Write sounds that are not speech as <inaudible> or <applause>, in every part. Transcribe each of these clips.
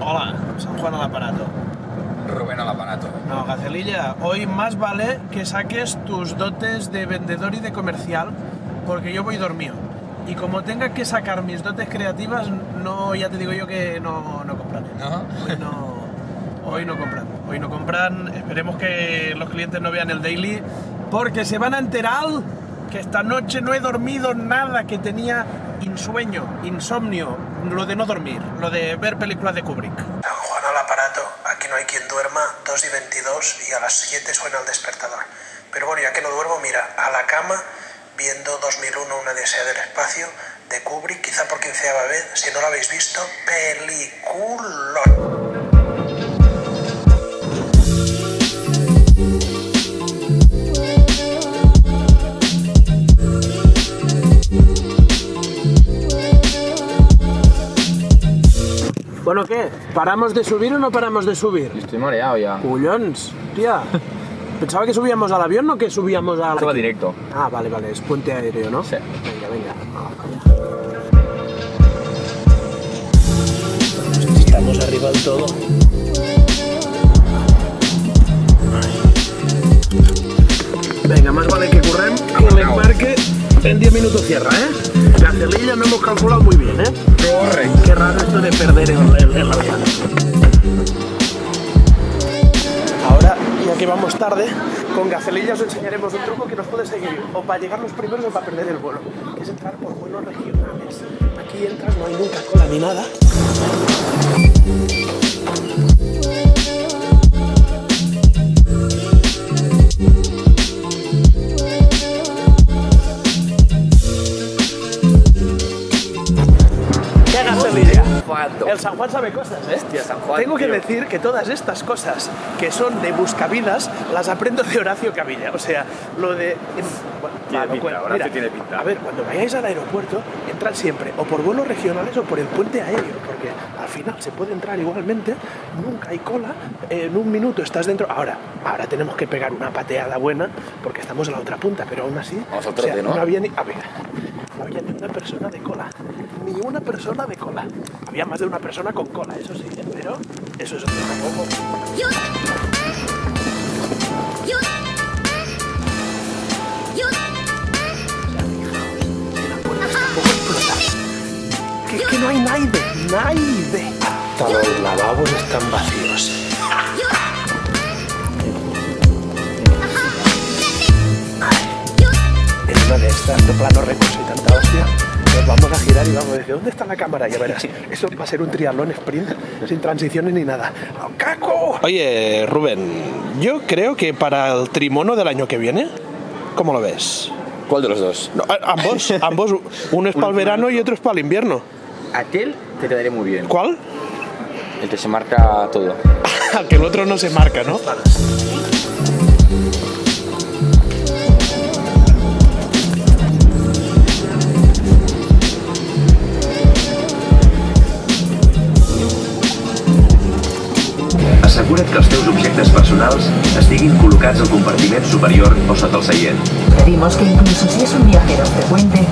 Hola, San Juan al aparato. Rubén al aparato. No, Gacelilla, hoy más vale que saques tus dotes de vendedor y de comercial, porque yo voy dormido. Y como tenga que sacar mis dotes creativas, no, ya te digo yo que no, no compran. ¿No? Hoy no, hoy no compran. Hoy no compran. Esperemos que los clientes no vean el daily, porque se van a enterar que esta noche no he dormido nada, que tenía insueño, insomnio, lo de no dormir, lo de ver películas de Kubrick. San Juan al aparato, aquí no hay quien duerma, 2 y 22 y a las 7 suena el despertador. Pero bueno, ya que no duermo, mira, a la cama, viendo 2001, una desea del espacio, de Kubrick, quizá por quinceava vez, si no lo habéis visto, peliculón. ¿Paramos de subir o no paramos de subir? Estoy mareado ya. Cullons, tía. Pensaba que subíamos al avión, no que subíamos al... Va directo. Ah, vale, vale, es puente aéreo, ¿no? Sí. Venga, venga. Estamos arriba del todo. Venga, más vale que currem que l'embarque en 10 minutos cierra, ¿eh? Gacelilla no hemos calculado muy bien, ¿eh? Corre. Qué raro esto de perder el, el, el avión. Ahora, ya que vamos tarde, con Gacelilla os enseñaremos un truco que nos puede seguir o para llegar los primeros o para perder el vuelo, que es entrar por vuelos regionales. Aquí entras, no hay nunca cola ni nada. El San Juan sabe cosas, ¿eh? Hostia, San Juan, Tengo que decir que todas estas cosas que son de buscavidas las aprendo de Horacio Cavilla. O sea, lo de. Bueno, Tiene pinta. Horacio Mira, tiene pinta. A ver, cuando vayáis al aeropuerto, entrad siempre o por vuelos regionales o por el puente aéreo, porque al final se puede entrar igualmente, nunca hay cola, en un minuto estás dentro. Ahora, ahora tenemos que pegar una pateada buena porque estamos en la otra punta, pero aún así. No había ni. A ver, no había ni una persona de cola. Ni una persona de cola. Había más de una persona con cola, eso sí, ¿eh? pero eso es otro Que, que no hay nadie, nadie. Hasta los lavabos están vacíos. En una de estas, de plano recurso y tanta hostia, nos vamos a girar y vamos a decir, ¿dónde está la cámara? Ya verás, eso va a ser un triatlón sprint sin transiciones ni nada. ¡Au, ¡Caco! Oye, Rubén, yo creo que para el trimono del año que viene, ¿cómo lo ves? ¿Cuál de los dos? No, ambos, ambos, uno es <laughs> para el verano y otro es para el invierno. Aquel te quedaría muy bien. ¿Cuál? El que se marca todo. <laughs> que el otro no se marca, ¿no? Assegura't que els teus objectes personals estiguin col·locats al compartiment superior o sota el seient. Pedimos que incluso si es un viajero frecuente,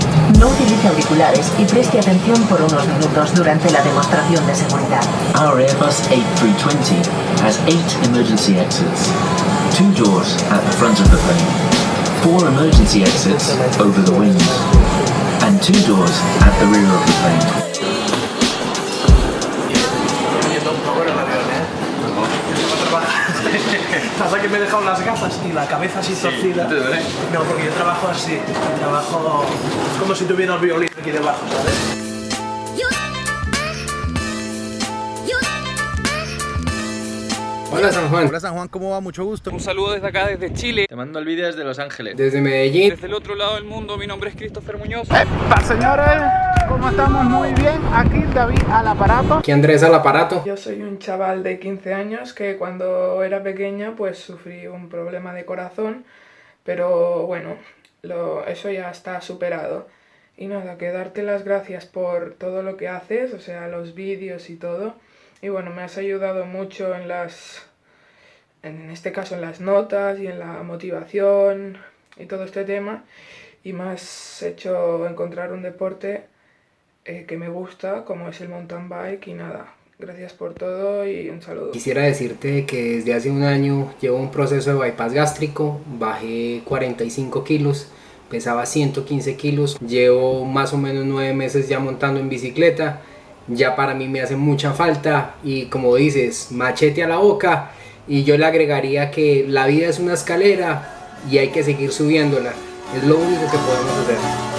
no utilice auriculares y preste atención por unos minutos durante la demostración de seguridad. Our Airbus A320 has eight emergency exits. Two doors at the front of the plane, four emergency exits over the wings, and two doors at the rear of the plane. <laughs> Pasa que me he dejado las gafas y la cabeza así torcida. No, porque yo trabajo así. Trabajo como si tuviera el violín aquí debajo, ¿sabes? Hola San Juan. Hola San Juan, ¿cómo va? Mucho gusto. Un saludo desde acá, desde Chile. Te mando el vídeo desde Los Ángeles. Desde Medellín. Desde el otro lado del mundo, mi nombre es Christopher Muñoz. señores, ¿cómo estamos? Muy bien. Aquí David al aparato. Aquí Andrés al aparato. Yo soy un chaval de 15 años que cuando era pequeña pues sufrí un problema de corazón, pero bueno, lo, eso ya está superado. Y nada, que darte las gracias por todo lo que haces, o sea, los vídeos y todo. Y bueno, me has ayudado mucho en las, en este caso en las notas y en la motivación y todo este tema. Y me has hecho encontrar un deporte eh, que me gusta, como es el mountain bike y nada. Gracias por todo y un saludo. Quisiera decirte que desde hace un año llevo un proceso de bypass gástrico, bajé 45 kilos, pesaba 115 kilos, llevo más o menos 9 meses ya montando en bicicleta, ya para mí me hace mucha falta y como dices, machete a la boca y yo le agregaría que la vida es una escalera y hay que seguir subiéndola, es lo único que podemos hacer.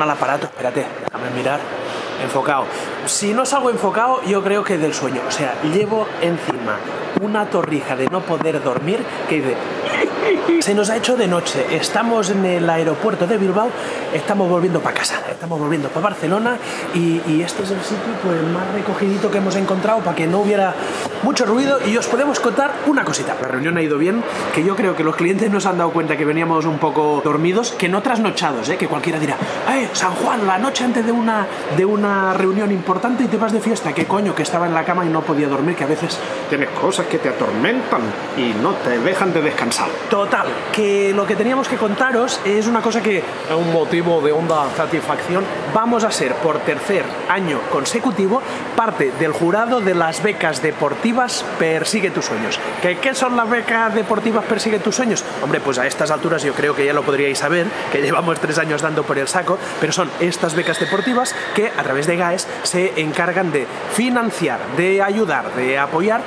al aparato, espérate, déjame mirar, enfocado. Si no salgo enfocado, yo creo que del sueño, o sea, llevo encima una torrija de no poder dormir que dice... Se nos ha hecho de noche, estamos en el aeropuerto de Bilbao, estamos volviendo para casa, estamos volviendo para Barcelona y, este es el sitio pues, más recogidito que hemos encontrado para que no hubiera mucho ruido y os podemos contar una cosita. La reunión ha ido bien, que yo creo que los clientes nos han dado cuenta que veníamos un poco dormidos, que no trasnochados, ¿eh? que cualquiera dirá, ¡eh, San Juan, la noche antes de una, de una reunión importante y te vas de fiesta! ¿Qué coño? Que estaba en la cama y no podía dormir, que a veces tienes cosas que te atormentan y no te dejan de descansar. Total, que lo que teníamos que contaros es una cosa que, a un motivo de honda satisfacción, vamos a ser por tercer año consecutivo parte del jurado de las becas deportivas Persigue tus sueños. ¿Qué, ¿Qué son las becas deportivas Persigue tus sueños? Hombre, pues a estas alturas yo creo que ya lo podríais saber, que llevamos tres años dando por el saco, pero son estas becas deportivas que a través de GAES se encargan de financiar, de ayudar, de apoyar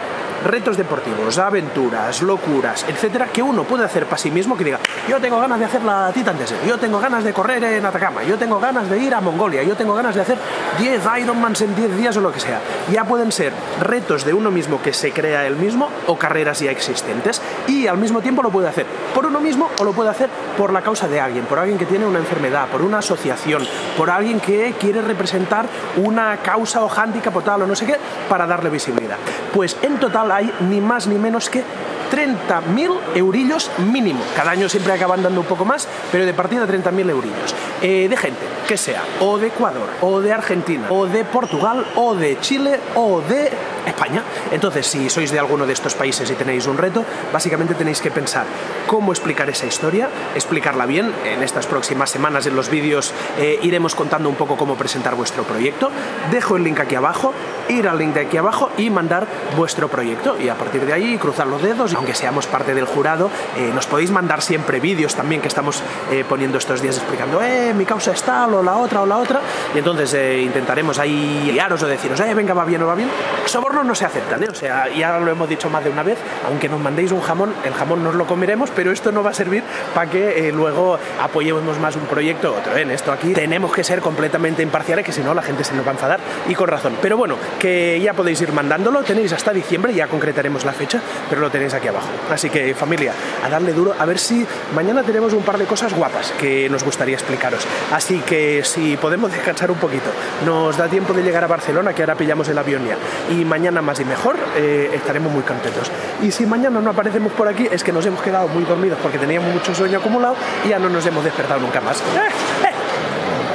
retos deportivos, aventuras, locuras, etcétera, que uno puede hacer para sí mismo, que diga, yo tengo ganas de hacer la Titan Desert, yo tengo ganas de correr en Atacama, yo tengo ganas de ir a Mongolia, yo tengo ganas de hacer 10 Ironmans en 10 días o lo que sea. Ya pueden ser retos de uno mismo que se crea él mismo o carreras ya existentes y al mismo tiempo lo puede hacer por uno mismo o lo puede hacer por la causa de alguien, por alguien que tiene una enfermedad, por una asociación, por alguien que quiere representar una causa o hándicap o tal o no sé qué para darle visibilidad. Pues en total hay ni más ni menos que 30.000 eurillos mínimo. Cada año siempre acaban dando un poco más, pero de partida 30.000 eurillos. Eh, de gente que sea o de Ecuador, o de Argentina, o de Portugal, o de Chile, o de España. Entonces, si sois de alguno de estos países y tenéis un reto, básicamente tenéis que pensar cómo explicar esa historia, explicarla bien. En estas próximas semanas en los vídeos eh, iremos contando un poco cómo presentar vuestro proyecto. Dejo el link aquí abajo, ir al link de aquí abajo y mandar vuestro proyecto. Y a partir de ahí cruzar los dedos, aunque seamos parte del jurado, eh, nos podéis mandar siempre vídeos también que estamos poniendo estos días explicando, eh, mi causa es tal, o la otra, o la otra, y entonces eh, intentaremos ahí guiaros o deciros, eh, venga, va bien o va bien. No se aceptan, ¿eh? o sea, ya lo hemos dicho más de una vez, aunque nos mandéis un jamón, el jamón nos lo comeremos, pero esto no va a servir para que eh, luego apoyemos más un proyecto u otro. En esto aquí tenemos que ser completamente imparciales, que si no la gente se nos va a enfadar, y con razón. Pero bueno, que ya podéis ir mandándolo, tenéis hasta diciembre, ya concretaremos la fecha, pero lo tenéis aquí abajo. Así que familia, a darle duro, a ver si mañana tenemos un par de cosas guapas que nos gustaría explicaros. Así que si podemos descansar un poquito, nos da tiempo de llegar a Barcelona, que ahora pillamos el avión ya, y mañana más y mejor, eh, estaremos muy contentos. Y si mañana no aparecemos por aquí, es que nos hemos quedado muy dormidos porque teníamos mucho sueño acumulado y ya no nos hemos despertado nunca más. ¡Eh!